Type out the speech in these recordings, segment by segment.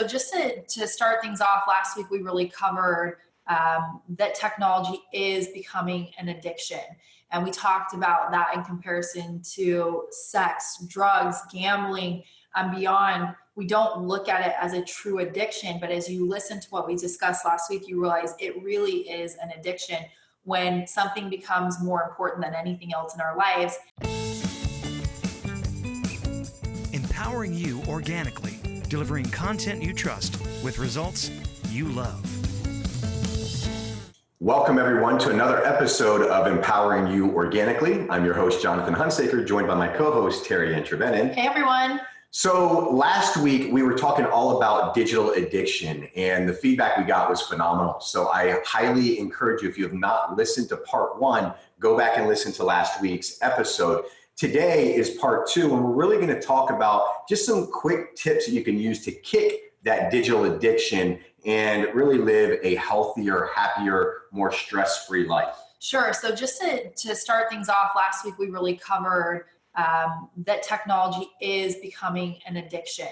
So just to, to start things off, last week we really covered um, that technology is becoming an addiction. And we talked about that in comparison to sex, drugs, gambling, and beyond. We don't look at it as a true addiction, but as you listen to what we discussed last week, you realize it really is an addiction when something becomes more important than anything else in our lives. Empowering you organically, delivering content you trust with results you love. Welcome, everyone, to another episode of Empowering You Organically. I'm your host, Jonathan Hunsaker, joined by my co host, TeriAnn Trevenen. Hey, everyone. So, last week we were talking all about digital addiction, and the feedback we got was phenomenal. So, I highly encourage you, if you have not listened to part one, go back and listen to last week's episode. Today is part two, and we're really going to talk about just some quick tips that you can use to kick that digital addiction and really live a healthier, happier, more stress free life? Sure. So, just to, to start things off, last week we really covered um, that technology is becoming an addiction.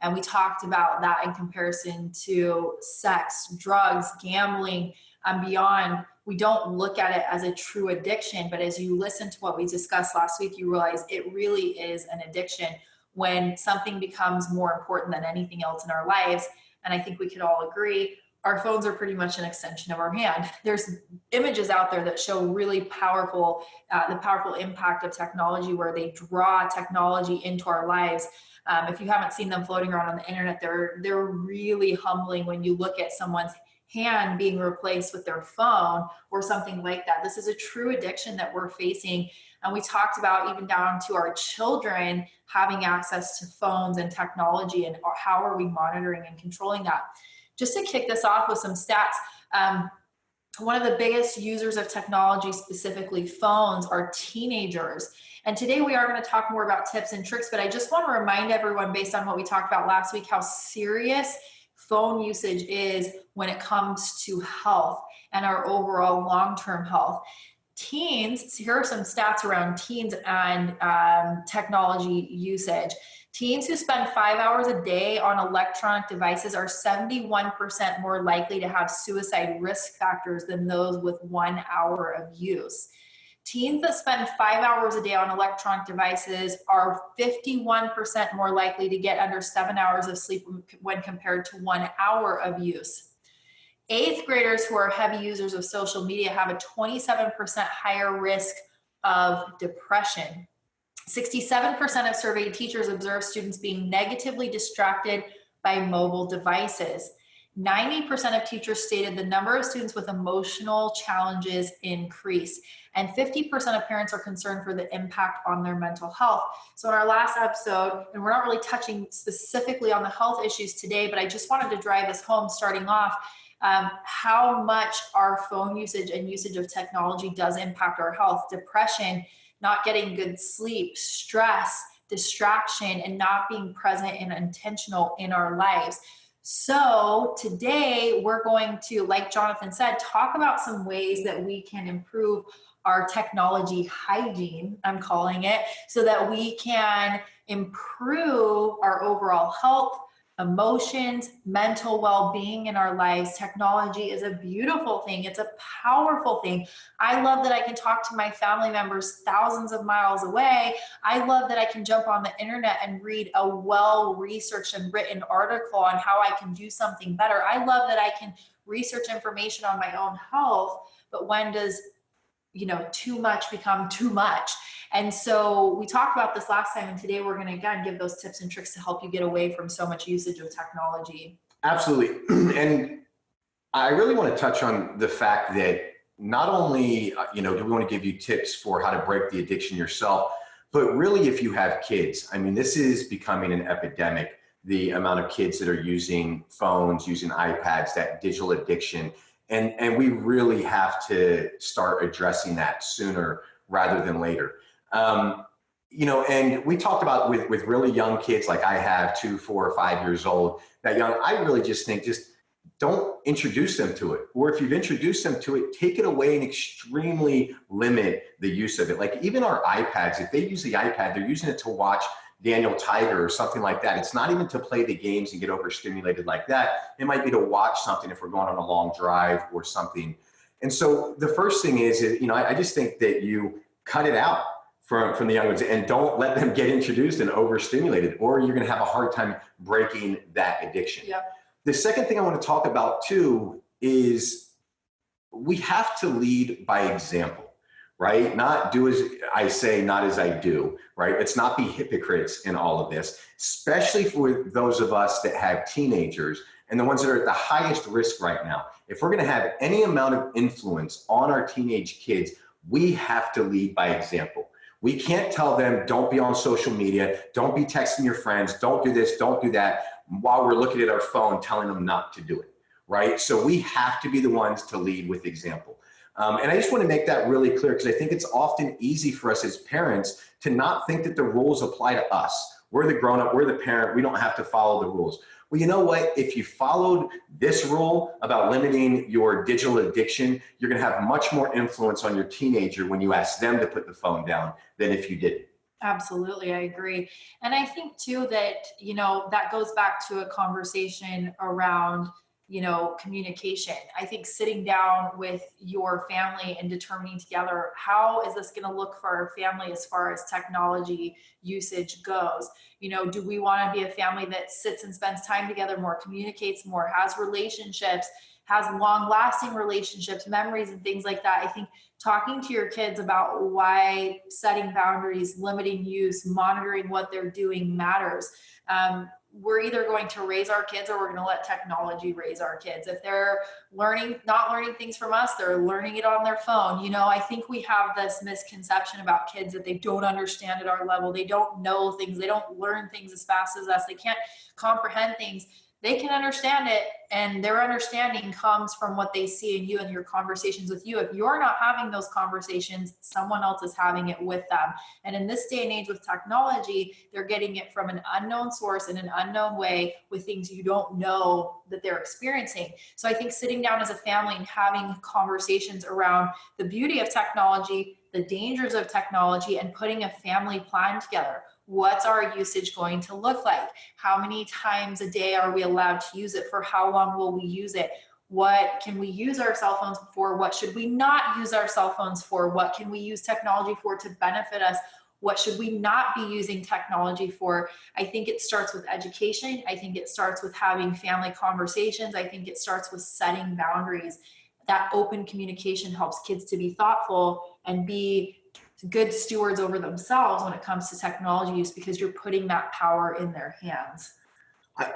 And we talked about that in comparison to sex, drugs, gambling, and beyond. We don't look at it as a true addiction, but as you listen to what we discussed last week, you realize it really is an addiction when something becomes more important than anything else in our lives and I think we could all agree, our phones are pretty much an extension of our hand. There's images out there that show really powerful, uh, the powerful impact of technology where they draw technology into our lives. Um, if you haven't seen them floating around on the internet, they're they're really humbling when you look at someone's hand being replaced with their phone or something like that. This is a true addiction that we're facing. And we talked about even down to our children having access to phones and technology and how are we monitoring and controlling that. Just to kick this off with some stats, um, one of the biggest users of technology, specifically phones, are teenagers. And today we are going to talk more about tips and tricks, but I just want to remind everyone, based on what we talked about last week, how serious phone usage is when it comes to health and our overall long term health. Teens, here are some stats around teens and um, technology usage. Teens who spend five hours a day on electronic devices are 71% more likely to have suicide risk factors than those with one hour of use. Teens that spend five hours a day on electronic devices are 51% more likely to get under seven hours of sleep when compared to one hour of use. Eighth graders who are heavy users of social media have a 27% higher risk of depression. 67% of surveyed teachers observe students being negatively distracted by mobile devices. 90% of teachers stated the number of students with emotional challenges increase and 50% of parents are concerned for the impact on their mental health. So in our last episode, and we're not really touching specifically on the health issues today, but I just wanted to drive this home starting off um, how much our phone usage and usage of technology does impact our health, depression, not getting good sleep, stress, distraction, and not being present and intentional in our lives. So, today we're going to, like Jonathan said, talk about some ways that we can improve our technology hygiene, I'm calling it, so that we can improve our overall health, emotions, mental well being in our lives. Technology is a beautiful thing, it's a powerful thing. I love that I can talk to my family members thousands of miles away. I love that I can jump on the internet and read a well researched and written article on how I can do something better. I love that I can research information on my own health. But when does you know too much become too much. And so we talked about this last time and today we're going to again give those tips and tricks to help you get away from so much usage of technology. Absolutely. And i really want to touch on the fact that not only uh, you know do we want to give you tips for how to break the addiction yourself but really if you have kids i mean this is becoming an epidemic. The amount of kids that are using phones using ipads that digital addiction and and we really have to start addressing that sooner rather than later. Um, you know and we talked about with with really young kids like i have two four or five years old that young i really just think just don't introduce them to it. Or if you've introduced them to it take it away and extremely limit the use of it. Like even our ipads if they use the ipad they're using it to watch Daniel Tiger or something like that. It's not even to play the games and get overstimulated like that. It might be to watch something if we're going on a long drive or something. And so the first thing is, you know, I, just think that you cut it out from, from the young ones and don't let them get introduced and overstimulated or you're going to have a hard time breaking that addiction. Yeah. The second thing I want to talk about too is we have to lead by example right? Not do as I say, not as I do, right? Let's not be hypocrites in all of this, especially for those of us that have teenagers and the ones that are at the highest risk right now. If we're gonna have any amount of influence on our teenage kids, we have to lead by example. We can't tell them, don't be on social media, don't be texting your friends, don't do this, don't do that, while we're looking at our phone telling them not to do it, right? So we have to be the ones to lead with example. Um, and I just want to make that really clear because I think it's often easy for us as parents to not think that the rules apply to us. We're the grown up, we're the parent, we don't have to follow the rules. Well, you know what? If you followed this rule about limiting your digital addiction, you're going to have much more influence on your teenager when you ask them to put the phone down than if you didn't. Absolutely, I agree. And I think too that, you know, that goes back to a conversation around you know, communication. I think sitting down with your family and determining together how is this going to look for our family as far as technology usage goes. You know, do we want to be a family that sits and spends time together more, communicates more, has relationships, has long lasting relationships, memories, and things like that. I think talking to your kids about why setting boundaries, limiting use, monitoring what they're doing matters. Um, we're either going to raise our kids or we're going to let technology raise our kids. If they're learning, not learning things from us, they're learning it on their phone. You know, I think we have this misconception about kids that they don't understand at our level. They don't know things. They don't learn things as fast as us. They can't comprehend things they can understand it and their understanding comes from what they see in you and your conversations with you. If you're not having those conversations someone else is having it with them. And in this day and age with technology they're getting it from an unknown source in an unknown way with things you don't know that they're experiencing. So i think sitting down as a family and having conversations around the beauty of technology the dangers of technology and putting a family plan together what's our usage going to look like? How many times a day are we allowed to use it? For how long will we use it? What can we use our cell phones for? What should we not use our cell phones for? What can we use technology for to benefit us? What should we not be using technology for? I think it starts with education. I think it starts with having family conversations. I think it starts with setting boundaries. That open communication helps kids to be thoughtful and be good stewards over themselves when it comes to technology use because you're putting that power in their hands.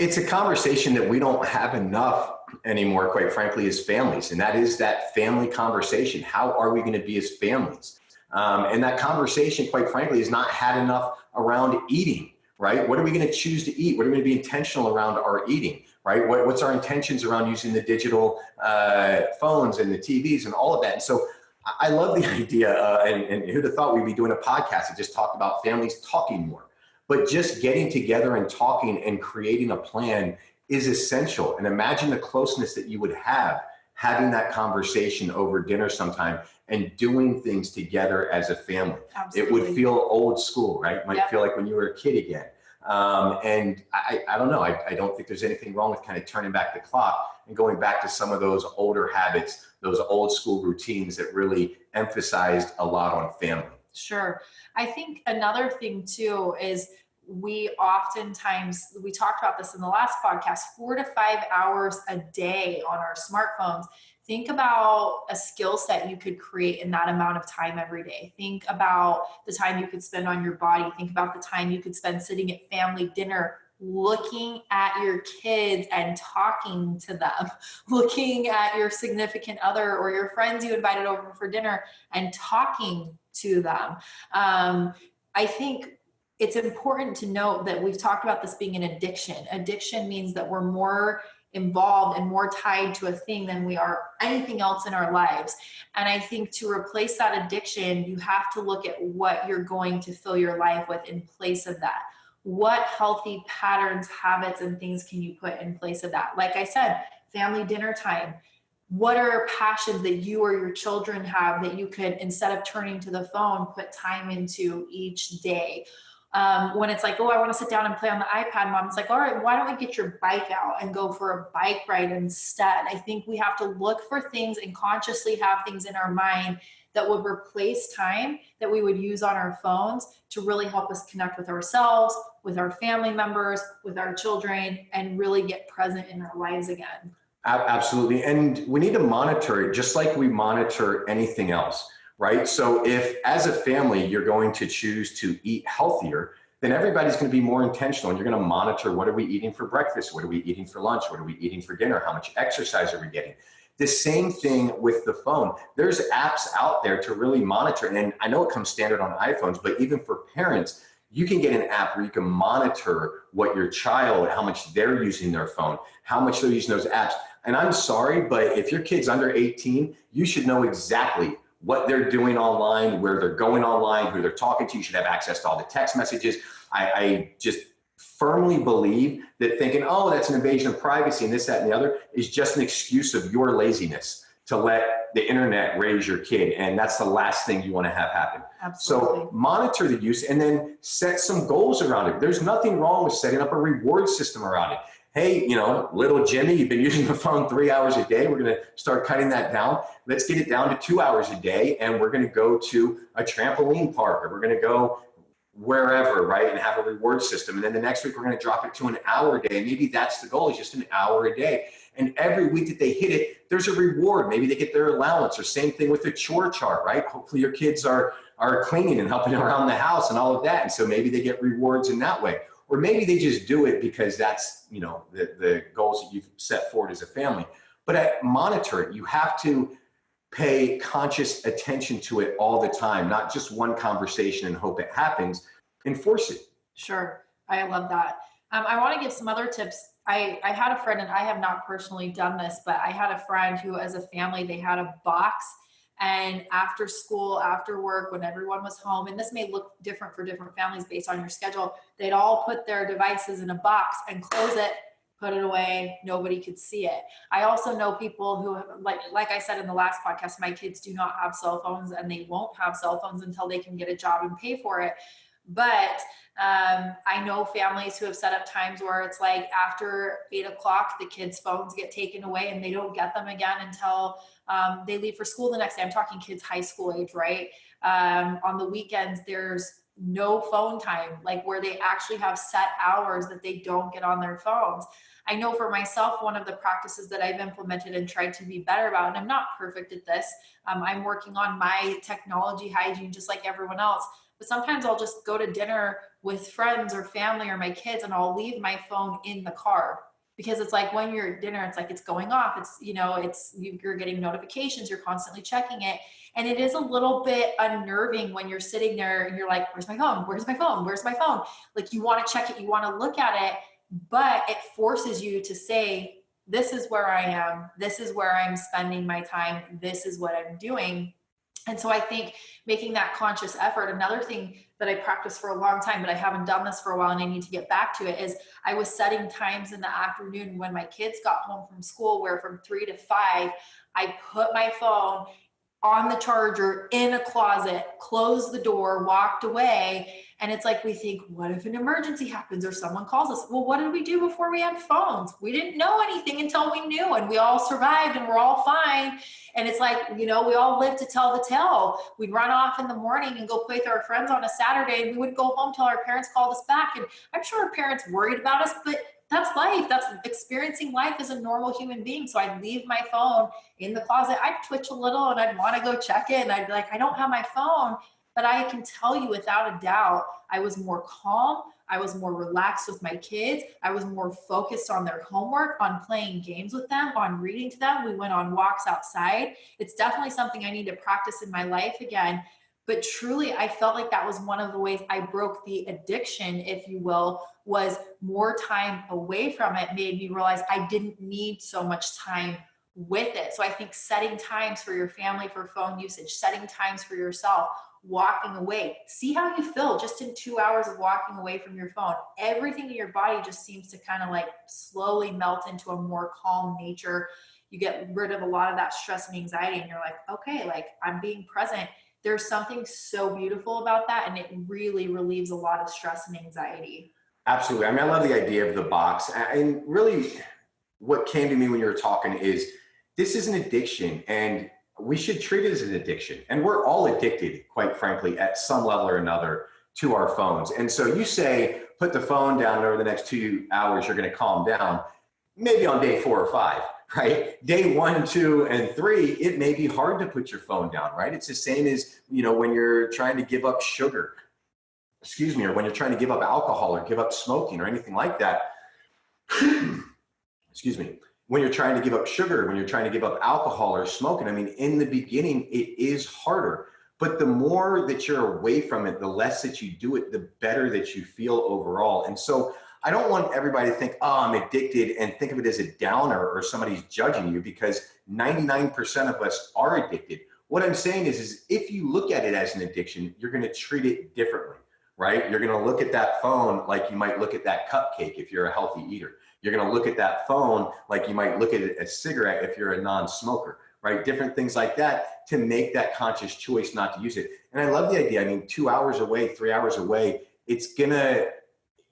It's a conversation that we don't have enough anymore, quite frankly, as families. And that is that family conversation. How are we going to be as families? Um, and that conversation, quite frankly, is not had enough around eating, right? What are we going to choose to eat? What are we going to be intentional around our eating, right? What, what's our intentions around using the digital uh, phones and the TVs and all of that? And so I love the idea, uh, and, and who'd have thought we'd be doing a podcast that just talked about families talking more. But just getting together and talking and creating a plan is essential. And imagine the closeness that you would have having that conversation over dinner sometime and doing things together as a family. Absolutely. It would feel old school, right? Might yep. feel like when you were a kid again. Um, and I, I don't know, I, I don't think there's anything wrong with kind of turning back the clock and going back to some of those older habits, those old school routines that really emphasized a lot on family. Sure. I think another thing too is we oftentimes, we talked about this in the last podcast, four to five hours a day on our smartphones think about a skill set you could create in that amount of time every day. Think about the time you could spend on your body. Think about the time you could spend sitting at family dinner looking at your kids and talking to them, looking at your significant other or your friends you invited over for dinner and talking to them. Um, I think it's important to note that we've talked about this being an addiction. Addiction means that we're more involved and more tied to a thing than we are anything else in our lives. And I think to replace that addiction, you have to look at what you're going to fill your life with in place of that. What healthy patterns, habits, and things can you put in place of that? Like I said, family dinner time. What are passions that you or your children have that you could, instead of turning to the phone, put time into each day? Um, when it's like, oh, I want to sit down and play on the iPad, mom, it's like, all right, why don't we get your bike out and go for a bike ride instead? I think we have to look for things and consciously have things in our mind that would replace time that we would use on our phones to really help us connect with ourselves, with our family members, with our children, and really get present in our lives again. Absolutely. And we need to monitor it just like we monitor anything else, right? So if as a family, you're going to choose to eat healthier, then everybody's going to be more intentional and you're going to monitor what are we eating for breakfast? What are we eating for lunch? What are we eating for dinner? How much exercise are we getting? The same thing with the phone. There's apps out there to really monitor. And I know it comes standard on iPhones, but even for parents, you can get an app where you can monitor what your child, how much they're using their phone, how much they're using those apps. And I'm sorry, but if your kid's under 18, you should know exactly what they're doing online, where they're going online, who they're talking to. You should have access to all the text messages. I, I just firmly believe that thinking, oh, that's an invasion of privacy and this, that, and the other is just an excuse of your laziness to let the internet raise your kid. And that's the last thing you want to have happen. Absolutely. So monitor the use and then set some goals around it. There's nothing wrong with setting up a reward system around it. Hey, you know, little Jimmy, you've been using the phone three hours a day. We're going to start cutting that down. Let's get it down to two hours a day. And we're going to go to a trampoline park or we're going to go wherever, right? And have a reward system. And then the next week, we're going to drop it to an hour a day. Maybe that's the goal is just an hour a day. And every week that they hit it, there's a reward. Maybe they get their allowance or same thing with the chore chart, right? Hopefully your kids are, are cleaning and helping around the house and all of that. And so maybe they get rewards in that way. Or maybe they just do it because that's, you know, the, the goals that you've set forward as a family. But I monitor it. You have to pay conscious attention to it all the time, not just one conversation and hope it happens, enforce it. Sure. I love that. Um, I want to give some other tips. I, I had a friend, and I have not personally done this, but I had a friend who, as a family, they had a box. And after school, after work, when everyone was home, and this may look different for different families based on your schedule, they'd all put their devices in a box and close it put it away nobody could see it. I also know people who like like i said in the last podcast my kids do not have cell phones and they won't have cell phones until they can get a job and pay for it but um, i know families who have set up times where it's like after eight o'clock the kids phones get taken away and they don't get them again until um, they leave for school the next day i'm talking kids high school age right um, on the weekends there's no phone time, like where they actually have set hours that they don't get on their phones. I know for myself, one of the practices that I've implemented and tried to be better about, and I'm not perfect at this, um, I'm working on my technology hygiene just like everyone else. But sometimes I'll just go to dinner with friends or family or my kids and I'll leave my phone in the car because it's like when you're at dinner, it's like it's going off. It's, you know, it's you're getting notifications, you're constantly checking it. And it is a little bit unnerving when you're sitting there and you're like, where's my phone? Where's my phone? Where's my phone? Like you want to check it, you want to look at it, but it forces you to say, this is where I am. This is where I'm spending my time. This is what I'm doing. And so I think making that conscious effort, another thing that I practiced for a long time, but I haven't done this for a while and I need to get back to it is I was setting times in the afternoon when my kids got home from school where from three to five, I put my phone on the charger in a closet, closed the door, walked away. And it's like we think, what if an emergency happens or someone calls us? Well, what did we do before we had phones? We didn't know anything until we knew, and we all survived and we're all fine. And it's like, you know, we all live to tell the tale. We'd run off in the morning and go play with our friends on a Saturday, and we wouldn't go home till our parents called us back. And I'm sure our parents worried about us, but that's life. That's experiencing life as a normal human being. So I'd leave my phone in the closet. I'd twitch a little and I'd want to go check it. And I'd be like, I don't have my phone. But I can tell you without a doubt, I was more calm. I was more relaxed with my kids. I was more focused on their homework, on playing games with them, on reading to them. We went on walks outside. It's definitely something I need to practice in my life again but truly i felt like that was one of the ways i broke the addiction if you will was more time away from it made me realize i didn't need so much time with it. So i think setting times for your family for phone usage setting times for yourself walking away. See how you feel just in two hours of walking away from your phone. Everything in your body just seems to kind of like slowly melt into a more calm nature. You get rid of a lot of that stress and anxiety and you're like okay like i'm being present. There's something so beautiful about that and it really relieves a lot of stress and anxiety. Absolutely. I mean, I love the idea of the box. And really, what came to me when you were talking is this is an addiction and we should treat it as an addiction. And we're all addicted, quite frankly, at some level or another to our phones. And so you say, put the phone down over the next two hours, you're going to calm down. Maybe on day four or five, right? Day one, two, and three, it may be hard to put your phone down, right? It's the same as, you know, when you're trying to give up sugar excuse me, or when you're trying to give up alcohol or give up smoking or anything like that, excuse me, when you're trying to give up sugar, when you're trying to give up alcohol or smoking, I mean, in the beginning, it is harder. But the more that you're away from it, the less that you do it, the better that you feel overall. And so I don't want everybody to think, oh, I'm addicted and think of it as a downer or somebody's judging you because 99% of us are addicted. What I'm saying is, is if you look at it as an addiction, you're going to treat it differently right? You're going to look at that phone like you might look at that cupcake if you're a healthy eater. You're going to look at that phone like you might look at a cigarette if you're a non-smoker, right? Different things like that to make that conscious choice not to use it. And I love the idea. I mean, two hours away, three hours away, it's gonna,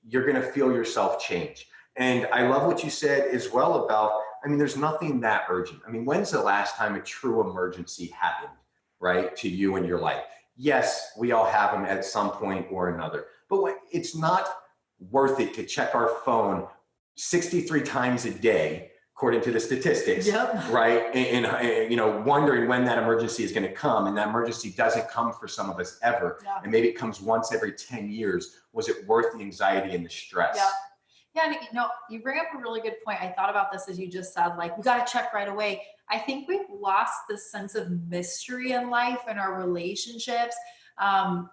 you're gonna feel yourself change. And I love what you said as well about, I mean, there's nothing that urgent. I mean, when's the last time a true emergency happened, right, to you in your life? Yes, we all have them at some point or another, but it's not worth it to check our phone 63 times a day, according to the statistics, Yep. right? And, and, and, you know, wondering when that emergency is going to come, and that emergency doesn't come for some of us ever, Yeah. and maybe it comes once every 10 years. Was it worth the anxiety and the stress? Yeah. Yeah, you know, you bring up a really good point. I thought about this as you just said, like, we got to check right away. I think we've lost the sense of mystery in life and our relationships. Um,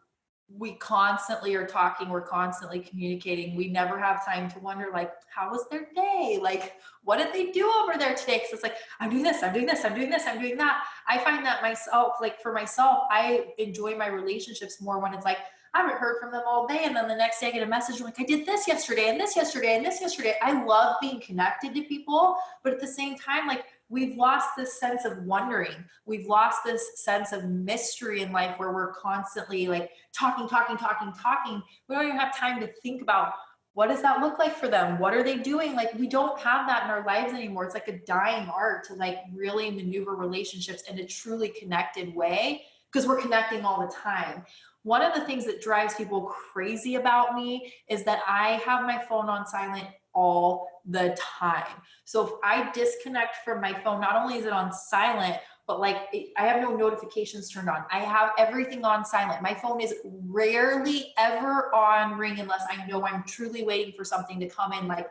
we constantly are talking, we're constantly communicating. We never have time to wonder, like, how was their day? Like, what did they do over there today? Because it's like, I'm doing this, I'm doing this, I'm doing this, I'm doing that. I find that myself, like, for myself, I enjoy my relationships more when it's like, I haven't heard from them all day. And then the next day I get a message like, I did this yesterday and this yesterday and this yesterday. I love being connected to people, but at the same time, like we've lost this sense of wondering. We've lost this sense of mystery in life where we're constantly like talking, talking, talking, talking. We don't even have time to think about what does that look like for them? What are they doing? Like we don't have that in our lives anymore. It's like a dying art to like really maneuver relationships in a truly connected way because we're connecting all the time. One of the things that drives people crazy about me is that I have my phone on silent all the time. So if I disconnect from my phone, not only is it on silent, but like I have no notifications turned on. I have everything on silent. My phone is rarely ever on ring unless I know I'm truly waiting for something to come in like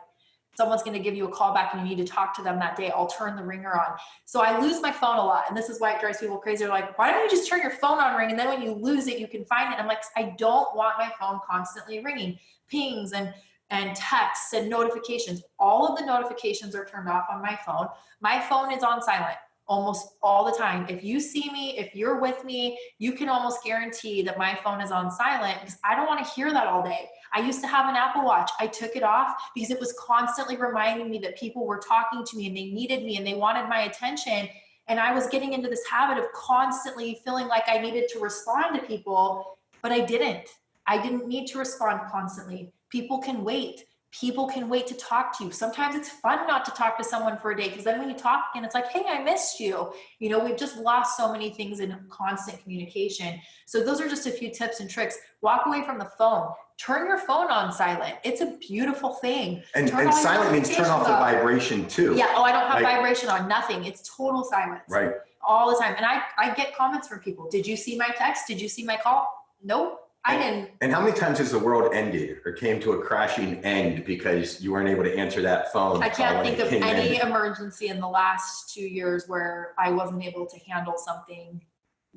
someone's going to give you a call back and you need to talk to them that day, I'll turn the ringer on. So I lose my phone a lot. And this is why it drives people crazy. They're like, why don't you just turn your phone on ring? And then when you lose it, you can find it. I'm like, I don't want my phone constantly ringing, pings and and texts and notifications. All of the notifications are turned off on my phone. My phone is on silent almost all the time. If you see me, if you're with me, you can almost guarantee that my phone is on silent because I don't want to hear that all day. I used to have an Apple Watch. I took it off because it was constantly reminding me that people were talking to me and they needed me and they wanted my attention. And I was getting into this habit of constantly feeling like I needed to respond to people, but I didn't. I didn't need to respond constantly. People can wait people can wait to talk to you. Sometimes it's fun not to talk to someone for a day because then when you talk and it's like, hey, I missed you. You know, we've just lost so many things in constant communication. So those are just a few tips and tricks. Walk away from the phone. Turn your phone on silent. It's a beautiful thing. And, Turn and silent means turn off the vibration too. Yeah. Oh, I don't have Like- vibration on. Nothing. It's total silence. Right. All the time. And I, I get comments from people. Did you see my text? Did you see my call? Nope. I didn't. And how many times has the world ended or came to a crashing end because you weren't able to answer that phone? I can't think of any in? emergency in the last two years where I wasn't able to handle something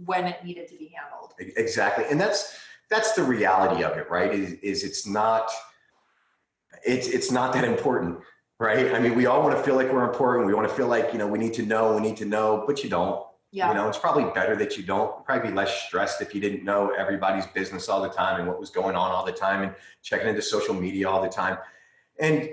when it needed to be handled. Exactly. And that's that's the reality of it, right? Is is it's not it's it's not that important, right? I mean, we all want to feel like we're important. We want to feel like, you know, we need to know, we need to know, but you don't. Yeah. You know, it's probably better that you don't. Probably be less stressed if you didn't know everybody's business all the time and what was going on all the time and checking into social media all the time. And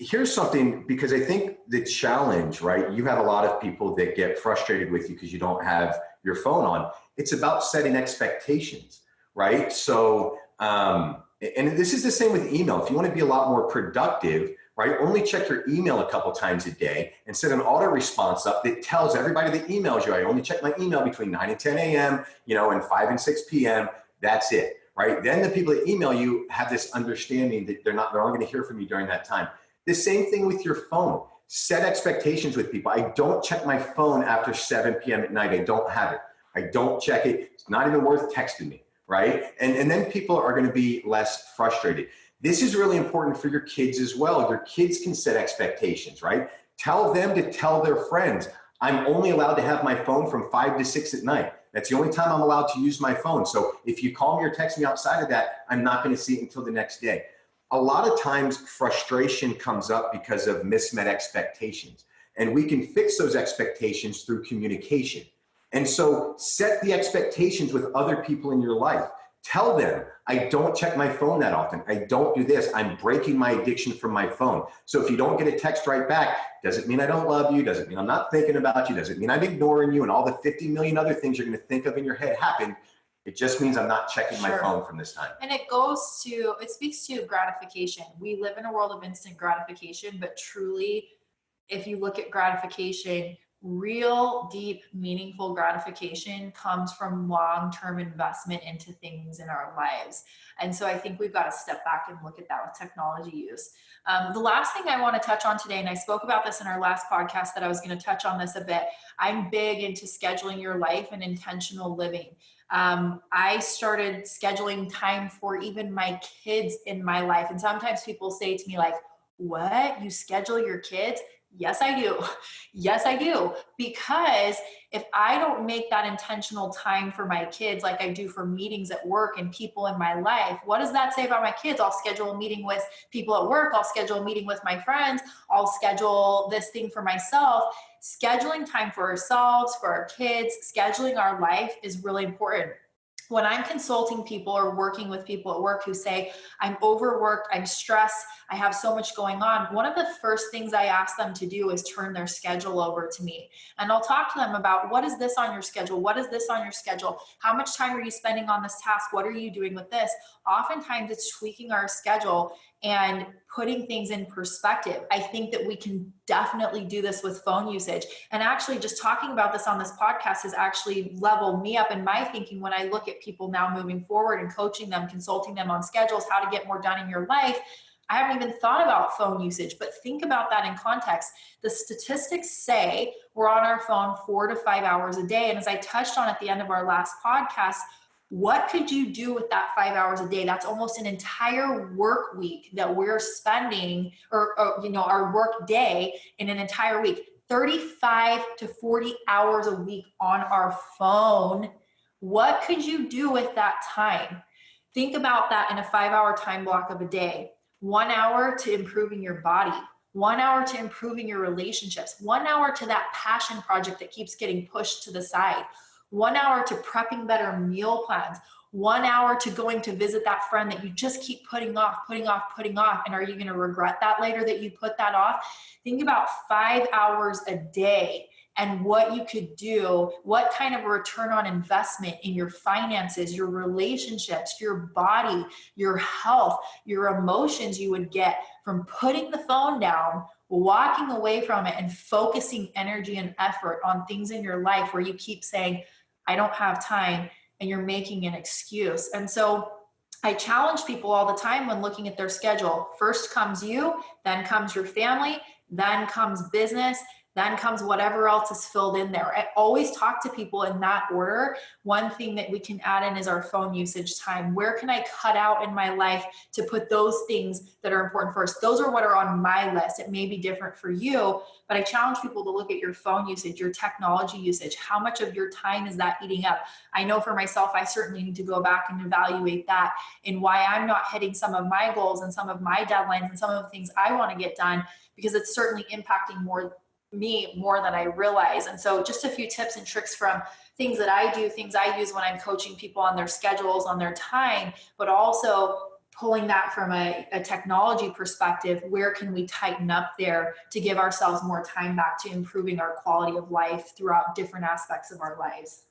here's something because I think the challenge, right? You have a lot of people that get frustrated with you because you don't have your phone on. It's about setting expectations, right? So, um, and this is the same with email. If you want to be a lot more productive, right? Only check your email a couple times a day and set an auto response up that tells everybody that emails you. I only check my email between 9 and 10 a.m., you know, and 5 and 6 p.m. That's it, right? Then the people that email you have this understanding that they're not, they're going to hear from you during that time. The same thing with your phone. Set expectations with people. I don't check my phone after 7 p.m. at night. I don't have it. I don't check it. It's not even worth texting me, right? And, and then people are going to be less frustrated. This is really important for your kids as well. Your kids can set expectations, right? Tell them to tell their friends, I'm only allowed to have my phone from five to six at night. That's the only time I'm allowed to use my phone. So if you call me or text me outside of that, I'm not going to see it until the next day a lot of times frustration comes up because of mismet expectations. And we can fix those expectations through communication. And so set the expectations with other people in your life. Tell them, I don't check my phone that often. I don't do this. I'm breaking my addiction from my phone. So if you don't get a text right back, doesn't mean I don't love you, doesn't mean I'm not thinking about you, doesn't mean I'm ignoring you, and all the 50 million other things you're gonna think of in your head happen it just means I'm not checking my phone from this time. And it goes to, it speaks to gratification. We live in a world of instant gratification, but truly, if you look at gratification, real deep meaningful gratification comes from long-term investment into things in our lives and so i think we've got to step back and look at that with technology use um, the last thing i want to touch on today and i spoke about this in our last podcast that i was going to touch on this a bit i'm big into scheduling your life and intentional living um, I started scheduling time for even my kids in my life. And sometimes people say to me, like, what? You schedule your kids? Yes, I do. Yes, I do. Because if I don't make that intentional time for my kids, like I do for meetings at work and people in my life, what does that say about my kids? I'll schedule a meeting with people at work. I'll schedule a meeting with my friends. I'll schedule this thing for myself scheduling time for ourselves, for our kids, scheduling our life is really important. When I'm consulting people or working with people at work who say, I'm overworked, I'm stressed, I have so much going on, one of the first things I ask them to do is turn their schedule over to me. And I'll talk to them about what is this on your schedule? What is this on your schedule? How much time are you spending on this task? What are you doing with this? Oftentimes it's tweaking our schedule and putting things in perspective. I think that we can definitely do this with phone usage. And actually, just talking about this on this podcast has actually leveled me up in my thinking when I look at people now moving forward and coaching them, consulting them on schedules, how to get more done in your life. I haven't even thought about phone usage, but think about that in context. The statistics say we're on our phone four to five hours a day. And as I touched on at the end of our last podcast, what could you do with that five hours a day? That's almost an entire work week that we're spending or, or, you know our work day in an entire week. 35 to 40 hours a week on our phone. What could you do with that time? Think about that in a five hour time block of a day one hour to improving your body one hour to improving your relationships one hour to that passion project that keeps getting pushed to the side one hour to prepping better meal plans, one hour to going to visit that friend that you just keep putting off, putting off, putting off. And are you going to regret that later that you put that off? Think about five hours a day and what you could do, what kind of return on investment in your finances, your relationships, your body, your health, your emotions you would get from putting the phone down walking away from it and focusing energy and effort on things in your life where you keep saying, I don't have time, and you're making an excuse. And so I challenge people all the time when looking at their schedule. First comes you, then comes your family, then comes business, then comes whatever else is filled in there. I always talk to people in that order. One thing that we can add in is our phone usage time. Where can I cut out in my life to put those things that are important first? Those are what are on my list. It may be different for you, but I challenge people to look at your phone usage, your technology usage. How much of your time is that eating up? I know for myself, I certainly need to go back and evaluate that and why I'm not hitting some of my goals and some of my deadlines and some of the things I want to get done because it's certainly impacting more me more than I realize. And so just a few tips and tricks from things that I do, things I use when I'm coaching people on their schedules, on their time, but also pulling that from a, a technology perspective, where can we tighten up there to give ourselves more time back to improving our quality of life throughout different aspects of our lives?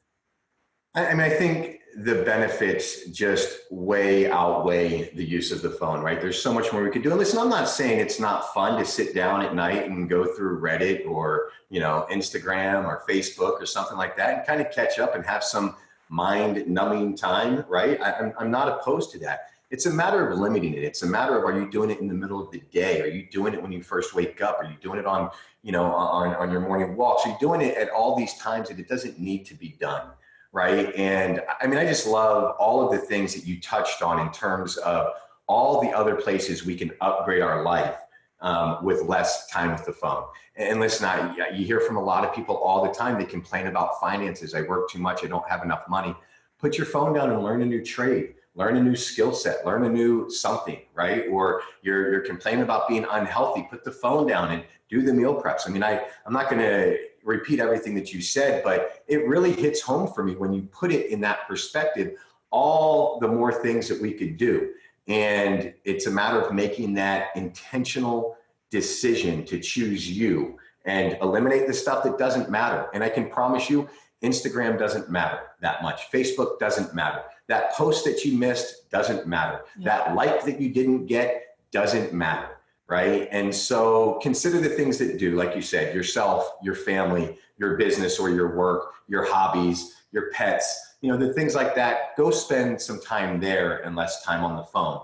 I mean, I think the benefits just way outweigh the use of the phone, right? There's so much more we could do. And listen, I'm not saying it's not fun to sit down at night and go through Reddit or, you know, Instagram or Facebook or something like that and kind of catch up and have some mind numbing time, right? I, am I'm not opposed to that. It's a matter of limiting it. It's a matter of are you doing it in the middle of the day? Are you doing it when you first wake up? Are you doing it on, you know, on, on your morning walks? Are you doing it at all these times that it doesn't need to be done? Right? And I mean, I just love all of the things that you touched on in terms of all the other places we can upgrade our life um, with less time with the phone. And listen, I, you hear from a lot of people all the time, they complain about finances. I work too much, I don't have enough money. Put your phone down and learn a new trade, learn a new skill set, learn a new something, right? Or you're, you're complaining about being unhealthy, put the phone down and do the meal preps. I mean, I, I'm not gonna repeat everything that you said, but it really hits home for me when you put it in that perspective, all the more things that we could do. And it's a matter of making that intentional decision to choose you and eliminate the stuff that doesn't matter. And I can promise you, Instagram doesn't matter that much. Facebook doesn't matter. That post that you missed doesn't matter. Yeah. That like that you didn't get doesn't matter right? And so consider the things that do, like you said, yourself, your family, your business or your work, your hobbies, your pets, you know, the things like that, go spend some time there and less time on the phone.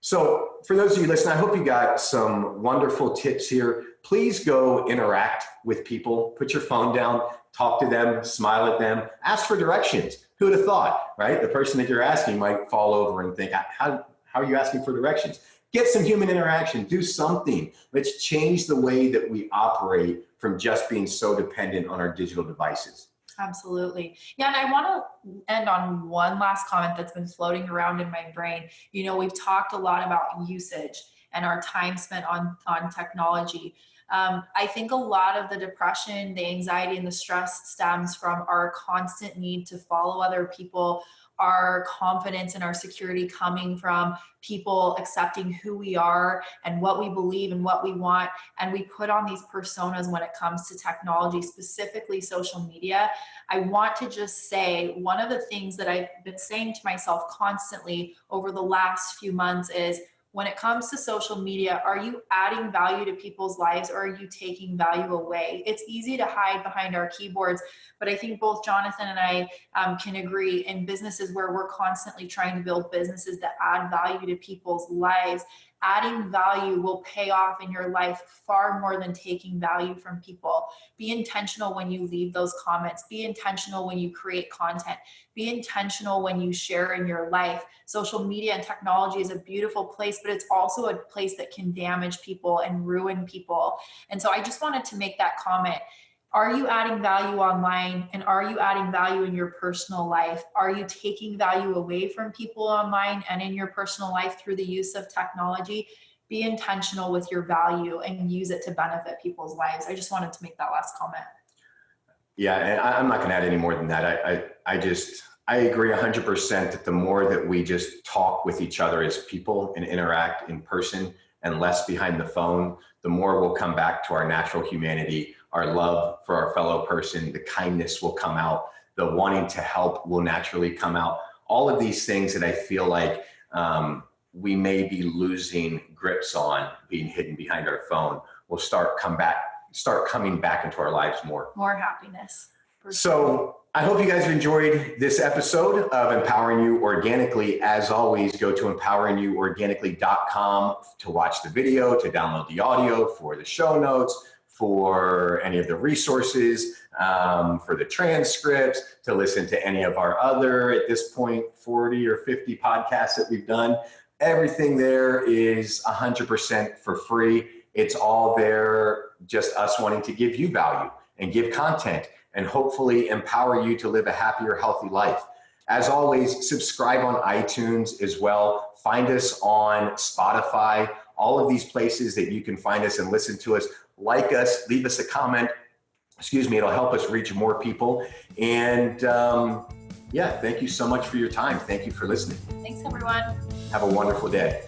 So for those of you listening, I hope you got some wonderful tips here. Please go interact with people, put your phone down, talk to them, smile at them, ask for directions. Who would have thought, right? The person that you're asking might fall over and think, how, how are you asking for directions? Get some human interaction, do something. Let's change the way that we operate from just being so dependent on our digital devices. Absolutely. Yeah, and I want to end on one last comment that's been floating around in my brain. You know, we've talked a lot about usage and our time spent on, on technology. Um, I think a lot of the depression, the anxiety, and the stress stems from our constant need to follow other people, our confidence and our security coming from people accepting who we are and what we believe and what we want. And we put on these personas when it comes to technology, specifically social media. I want to just say one of the things that I've been saying to myself constantly over the last few months is when it comes to social media, are you adding value to people's lives or are you taking value away? It's easy to hide behind our keyboards, but I think both Jonathan and I um, can agree in businesses where we're constantly trying to build businesses that add value to people's lives adding value will pay off in your life far more than taking value from people. Be intentional when you leave those comments. Be intentional when you create content. Be intentional when you share in your life. Social media and technology is a beautiful place, but it's also a place that can damage people and ruin people. And so I just wanted to make that comment are you adding value online and are you adding value in your personal life? Are you taking value away from people online and in your personal life through the use of technology? Be intentional with your value and use it to benefit people's lives. I just wanted to make that last comment. Yeah, and I'm not going to add any more than that. I, I, I just, I agree 100% that the more that we just talk with each other as people and interact in person and less behind the phone, the more we'll come back to our natural humanity our love for our fellow person, the kindness will come out, the wanting to help will naturally come out. All of these things that I feel like um, we may be losing grips on being hidden behind our phone will start come back, start coming back into our lives more. More happiness. So I hope you guys enjoyed this episode of Empowering You Organically. As always, go to empoweringyouorganically.com to watch the video, to download the audio for the show notes, for any of the resources, um, for the transcripts, to listen to any of our other, at this point, 40 or 50 podcasts that we've done. Everything there is 100% for free. It's all there, just us wanting to give you value and give content and hopefully empower you to live a happier, healthy life. As always, subscribe on iTunes as well. Find us on Spotify, all of these places that you can find us and listen to us like us, leave us a comment. Excuse me, it'll help us reach more people. And um, yeah, thank you so much for your time. Thank you for listening. Thanks, everyone. Have a wonderful day.